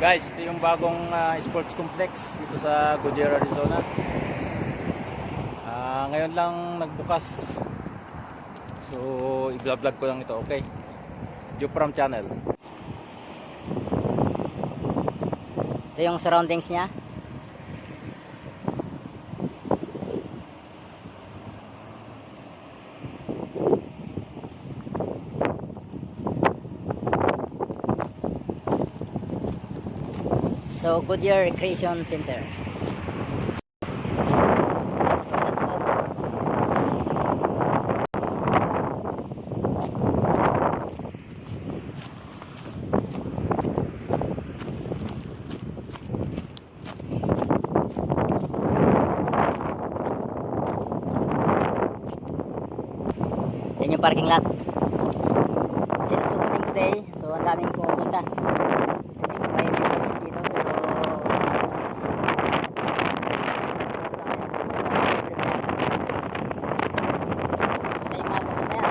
Guys, ito yung bagong ah, sports complex dito sa Goodyear, Arizona. Ah, ngayon lang nagbukas. So, i-vlog ko lang ito, okay? Jupram Channel. Ito yung surroundings niya. So, Goodyear Recreation Center. Yan yung parking lot. Since opening today, so ang daming pumunta. Hindi ko may membership dito, pero since basta ngayon, wala na libre na yata. Yan yung mga motor na yan.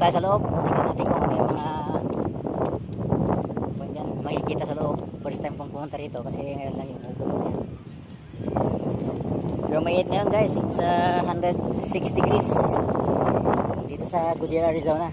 tayo sa loob. Tingnan natin kung ano yung mga kung yan, makikita sa loob. First time kong pumunta rito kasi ngayon lang yung open niya. Pero mainit ngayon guys. It's uh, 106 degrees dito sa Goodyear, Arizona.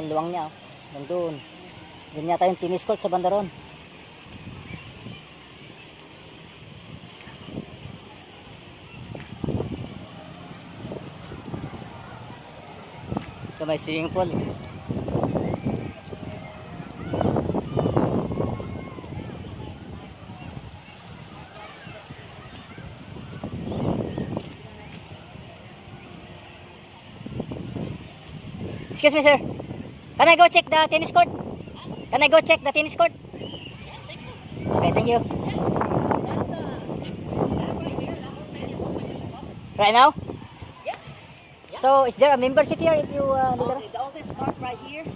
Ang luwang niya. Doon. Doon yata yung tennis court sa bandaron. Ito may swimming pool. Excuse me, sir. Can I go check the tennis court? Can I go check the tennis court? Okay, thank you. Right now? So, is there a membership here if you uh, the- all this part right here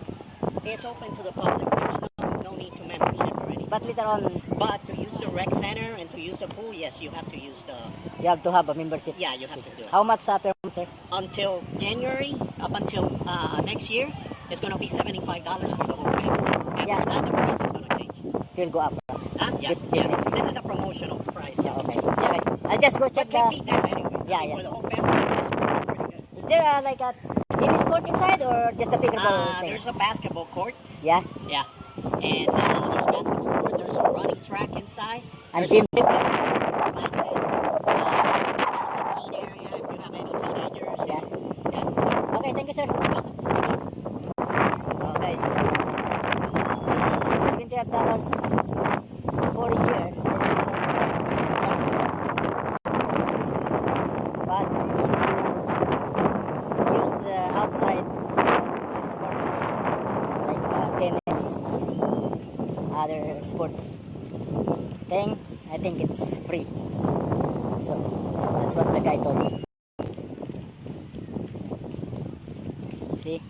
is open to the public. There's no, no need to membership already. But later on, But to use the rec center and to use the pool, yes, you have to use the. you have to have a membership. Yeah, you have to do it. How much uh, per month, sir? Until January, up until uh, next year, it's going to be seventy-five dollars for the whole family. After Yeah. that, the price is going to change. Will go up. Huh? Yeah, yeah. This is a promotional price. Yeah, okay. okay. I'll just go But check can't the... anyway. Yeah, yeah. For the whole family, it's pretty good. Is there uh, like a tennis court inside or just a pickleball Uh, thing? there's a basketball court. Yeah? Yeah. And uh, there's basketball court. There's a running track inside. And There's gym. a sports thing, I think it's free. So that's what the guy told me. See?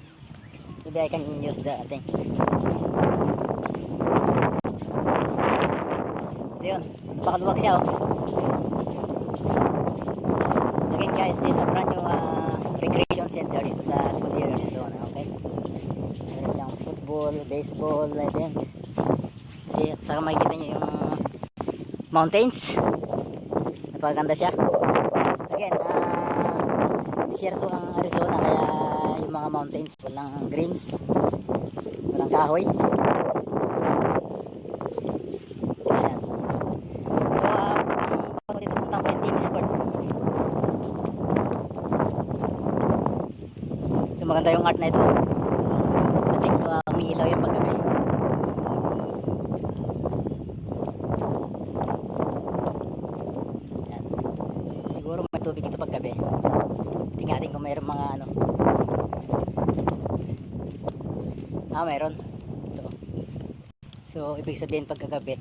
Maybe I can use the thing. So yun, napakaluwag siya oh. Again guys, this is a brand new uh, recreation center dito sa Goodyear, Arizona, okay? Meron siyang football, baseball, I think. At saka makikita nyo yung mountains. Napakaganda siya. Again, uh, desierto ang Arizona kaya yung mga mountains walang greens, walang kahoy. So, uh, dito punta ko yung tennis court. Maganda yung art na ito. I think uh, umiilaw yung paggabi. Yan. Siguro may tubig ito paggabi. Tingnan kung mayroong mga ano. Ah, mayroon. Ito. So, ibig sabihin pagkagabi,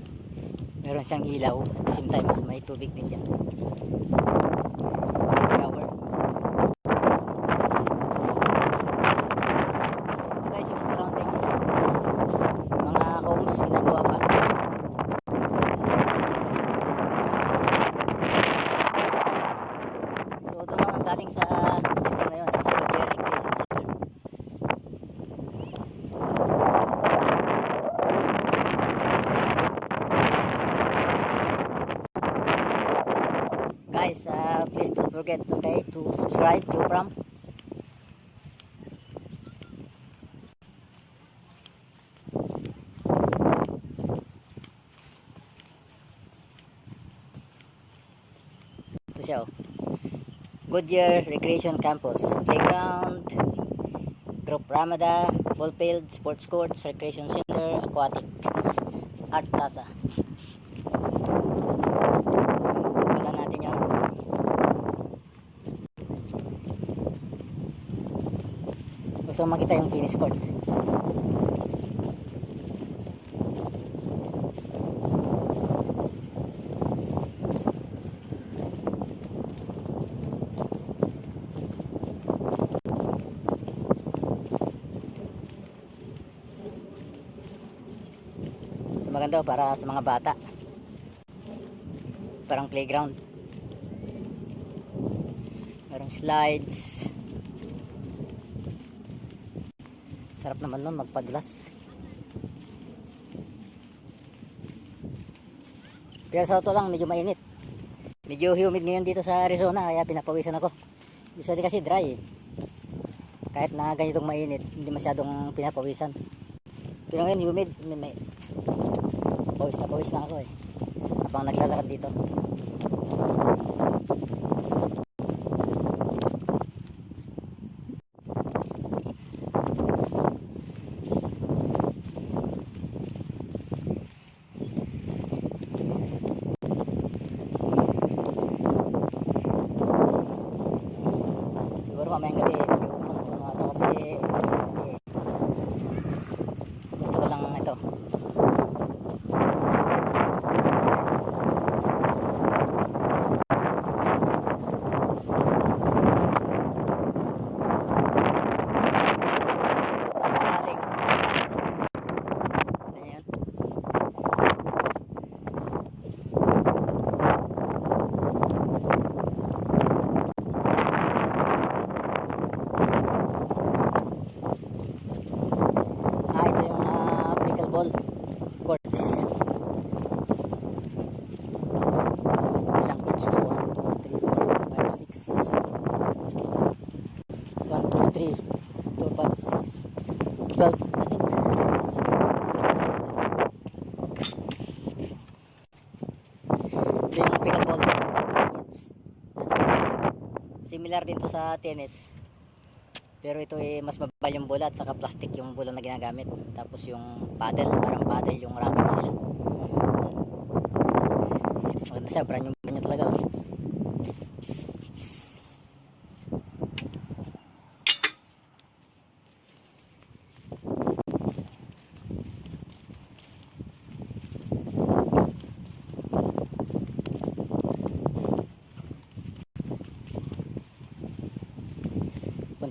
meron siyang ilaw at the same time may tubig din dyan. Please don't forget okay, to subscribe to Pram. Ito siya oh. Goodyear Recreation Campus, Playground, Group Ramada, Ball Field, Sports Courts, Recreation Center, Aquatics, Art Plaza. Gusto makita yung tennis court. Maganda oh, para sa mga bata. Parang playground. Merong slides. Sarap naman nun magpadulas. Pero sa auto lang medyo mainit. Medyo humid ngayon dito sa Arizona kaya pinapawisan ako. Usually kasi dry eh. Kahit na ganitong mainit, hindi masyadong pinapawisan. Pero ngayon humid, may, may pawis na pawis na ako eh. Habang naglalakad dito. Siguro mamayang gabi medyo puno-puno ata kasi mainit kasi gusto ko lang ito Galing. Ayan. Ah, ito yung uh, pickleball courts. Ilang courts to? 1, 2, 3, 4, 5, 6. 1, 2, 3, 4, 5, 6. 12, I think. 6 courts. Ito yung pickleball courts. Similar tennis. Pero ito eh, mas mababa yung bola saka plastic yung bola na ginagamit. Tapos yung paddle, parang paddle yung racket sila. Maganda siya, brand yung brand talaga.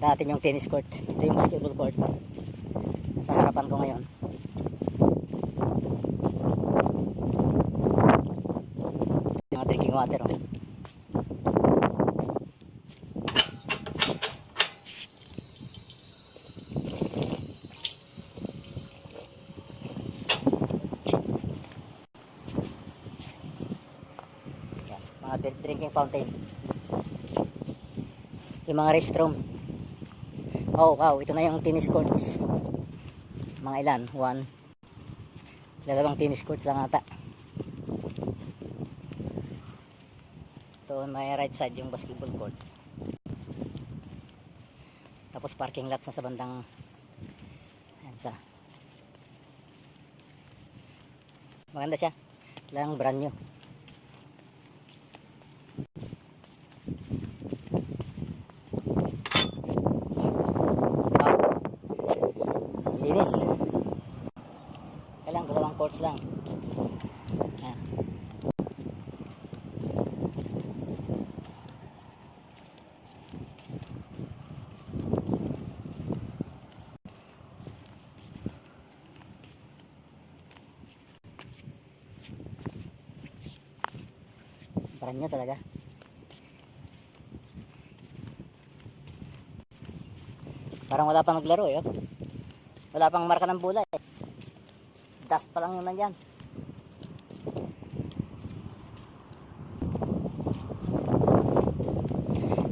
Natin yung tennis court. Ito yung basketball court. sa harapan ko ngayon. Mga drinking water. Oh. Yan, mga dr- drinking fountain. Yung mga restroom. Oh, wow, ito na yung tennis courts. Mga ilan? One. Dalawang tennis courts lang ata. Ito may right side yung basketball court. Tapos parking lots na sa bandang ayan sa maganda siya lang brand new Wow. Linis. Courts lang. Ayan. New talaga. Parang wala pang naglaro eh. oh. Wala pang marka ng bola eh. Dust pa lang yung nandyan.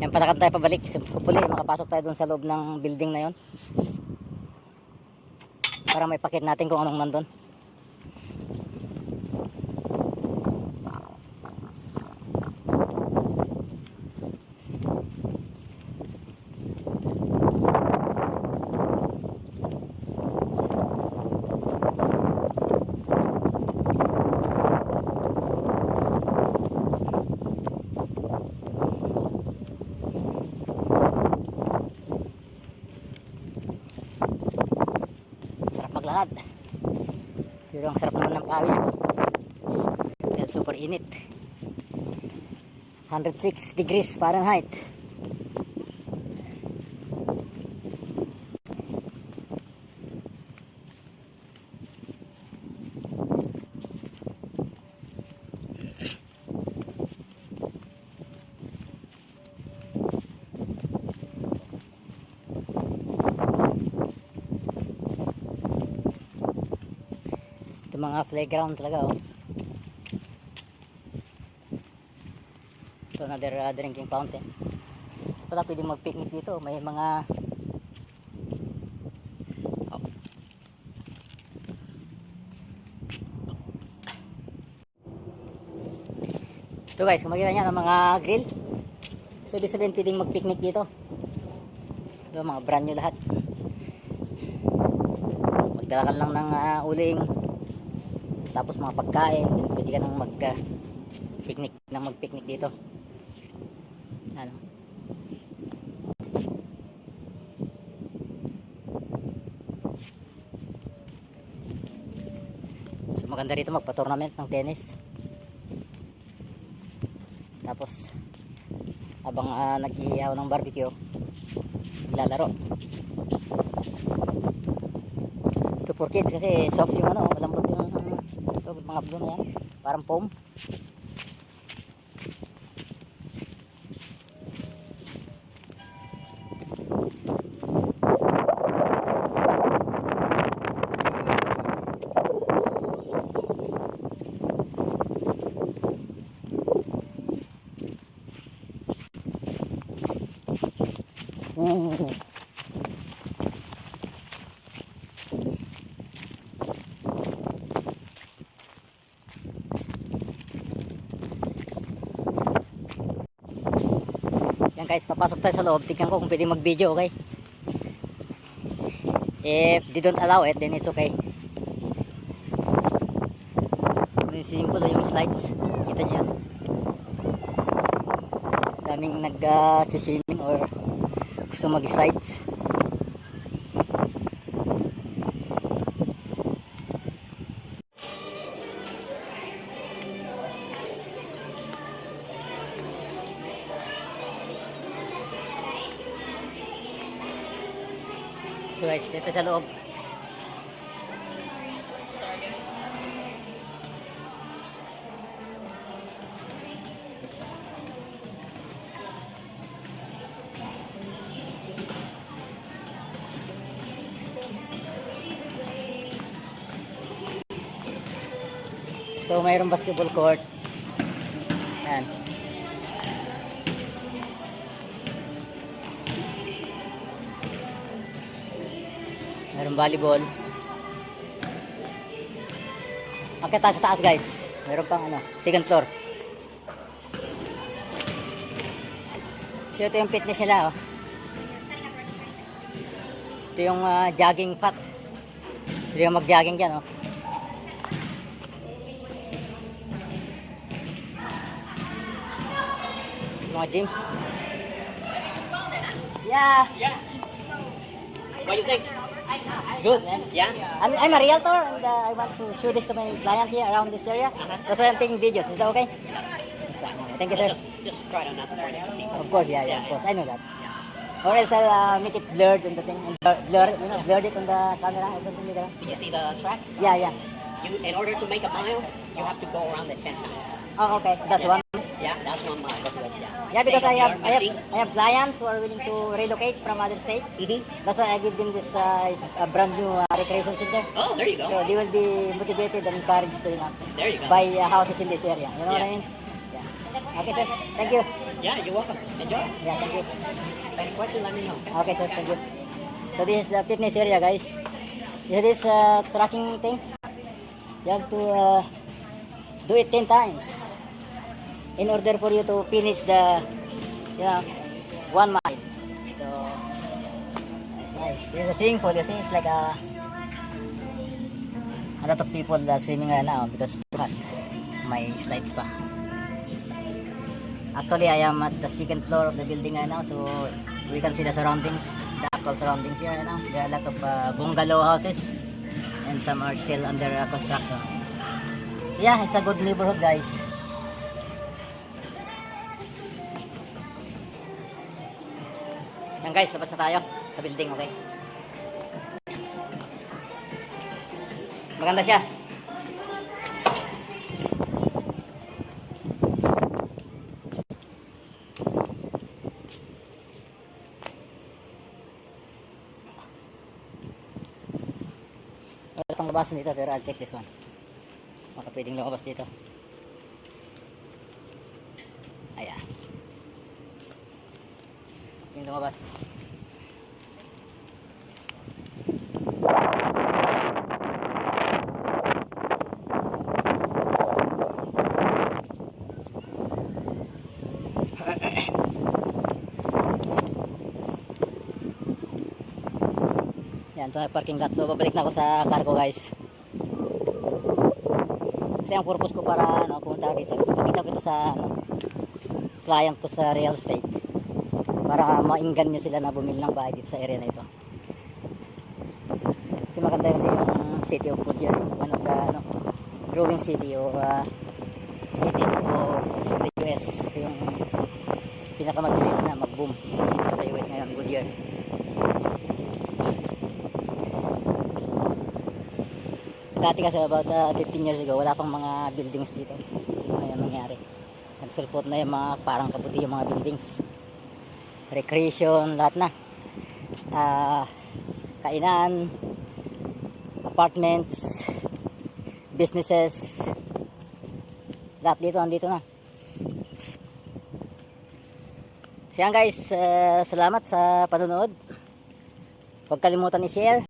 Yan pala tayo pabalik. Hopefully makapasok tayo dun sa loob ng building na yon. Para may pakit natin kung anong nandun. Sarap maglakad. Pero ang sarap naman ng pawis ko. Dahil super init. 106 degrees Fahrenheit. Mga playground talaga oh. Ito another uh, drinking fountain. Wala pwedeng mag-picnic dito. May mga Oh. Ito guys, kung makita nyo ng mga grill. So ibig sabihin pwedeng mag-picnic dito. Ito mga brand new lahat. Magdala lang ng ah, uling tapos mga pagkain pwede ka nang mag uh, picnic nang mag picnic dito maganda rito magpa tournament ng tennis. Tapos habang uh, nag-iihaw ng barbecue lalaro ito for kids kasi soft yung ano malambot yung ito mga blue na yan parang foam Ooh. Yan guys, papasok tayo sa loob. Tignan ko kung pwede mag-video, okay? If they don't allow it, then it's okay. Simple yung slides. Kita niyo. Daming nag-swimming or gusto mag-slides. guys dito sa loob. So mayroong basketball court. Mayroong volleyball. Akit sa taas guys. Meron pang ano, second floor. So ito yung fitness nila oh. Ito yung ah, jogging pot. Ito yung mag-jogging dyan oh. Mga gym. Yeah, Yeah. What do you think? It's good man. Yeah. I'm, I'm a realtor and uh, I want to show this to my client here around this area. That's why I'm taking videos. Is that okay? Thank you, sir. Just, try burn everything. Of course, yeah, yeah, of course. I know that. Or else I'll uh, make it blurred on the thing. and Blur, blur, you know, blurred it on the camera or something like that. You see the track? Yeah, yeah. You, in order to make a mile, you have to go around it 10 times. Oh, okay. That's one. Yeah, that's one good. Yeah. Yeah, because I have, I have, I have clients who are willing to relocate from other states. machine. That's why I give them this uh, a brand new uh, recreation center. Oh, there you go. So they will be motivated and encouraged to you know, There you go. buy uh, houses in this area. You know what I Yeah. mean? Yeah. Okay, sir. Thank you. Yeah, you're welcome. Enjoy. Yeah, thank you. Any question, let me know. Okay, sir. Thank you. So this is the fitness area, guys. You this uh, tracking thing. You have to uh, do it 10 times in order for you to finish the, you know, one mile. So, that's nice. This is a swimming pool. You see, it's like a, a lot of people uh, swimming right now because. May slides pa. Actually, I am at the second floor of the building right now, so we can see the surroundings, the actual surroundings here right now. There are a lot of uh, bungalow houses, and some are still under uh, construction. So yeah, it's a good neighborhood, guys. Yan guys, labas na tayo sa building, okay? Maganda siya. Wala itong labasan dito pero I'll check this one. Baka pwedeng lumabas dito. Lumabas. Yan, ito parking lot. So, babalik na ako sa cargo, guys. Kasi ang purpose ko para ano, pumunta dito. Ipakita ko ito sa ano, client ko sa real estate. Para mainggan nyo sila na bumili ng bahay dito sa area na ito. Kasi maganda kasi yung city of Goodyear. eh. One of the ano, growing city o uh, cities of the US. Ito yung pinakamabilis na mag-boom sa US ngayon, Goodyear. Dati kasi about uh, 15 years ago, wala pang mga buildings dito. Ito na yung nangyari. Nagsulpot na yung mga parang kaputi yung mga buildings. Recreation, lahat na. Ah, kainan, apartments, businesses, lahat dito, andito na. So yan guys, uh, salamat sa panonood. Huwag kalimutan i-share.